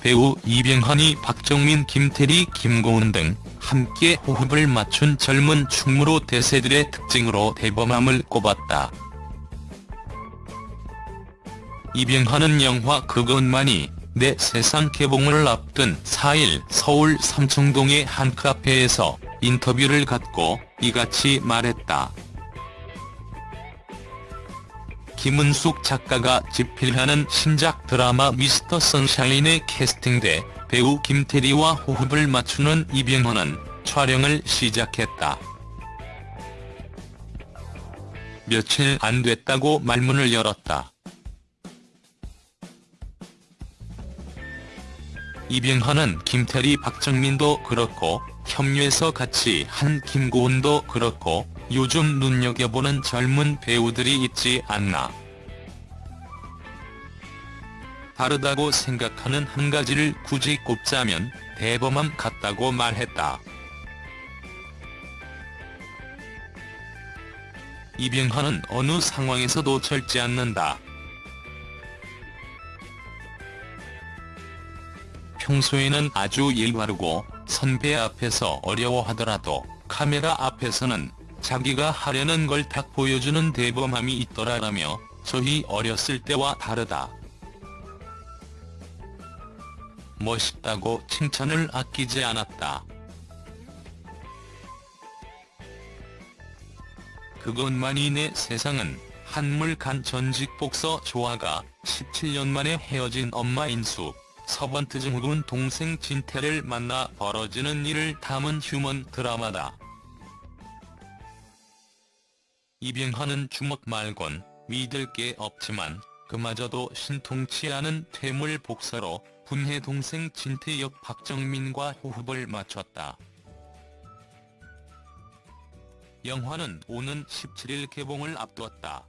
배우 이병헌이 박정민, 김태리, 김고은 등 함께 호흡을 맞춘 젊은 충무로 대세들의 특징으로 대범함을 꼽았다. 이병헌은 영화 그것만이 내 세상 개봉을 앞둔 4일 서울 삼청동의 한 카페에서 인터뷰를 갖고 이같이 말했다. 김은숙 작가가 집필하는 신작 드라마 미스터 선샤인에 캐스팅돼 배우 김태리와 호흡을 맞추는 이병헌은 촬영을 시작했다. 며칠 안 됐다고 말문을 열었다. 이병헌은 김태리 박정민도 그렇고 협류해서 같이 한 김고은도 그렇고 요즘 눈여겨보는 젊은 배우들이 있지 않나. 다르다고 생각하는 한 가지를 굳이 꼽자면 대범함 같다고 말했다. 이병헌은 어느 상황에서도 절지 않는다. 평소에는 아주 일바르고 선배 앞에서 어려워하더라도 카메라 앞에서는 자기가 하려는 걸 딱 보여주는 대범함이 있더라라며 저희 어렸을 때와 다르다. 멋있다고 칭찬을 아끼지 않았다. 그것만이 내 세상은 한물간 전직 복서 조아가 17년 만에 헤어진 엄마 인수, 서번트 증후군 동생 진태를 만나 벌어지는 일을 담은 휴먼 드라마다. 이병헌은 주먹 말곤 믿을 게 없지만 그마저도 신통치 않은 퇴물 복서로 분해 동생 진태 역 박정민과 호흡을 맞췄다. 영화는 오는 17일 개봉을 앞두었다.